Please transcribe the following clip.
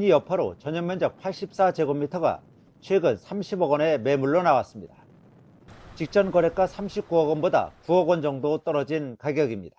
금리 여파로 전용 면적 84제곱미터가 최근 30억원에 매물로 나왔습니다. 직전 거래가 39억 원보다 9억 원 정도 떨어진 가격입니다.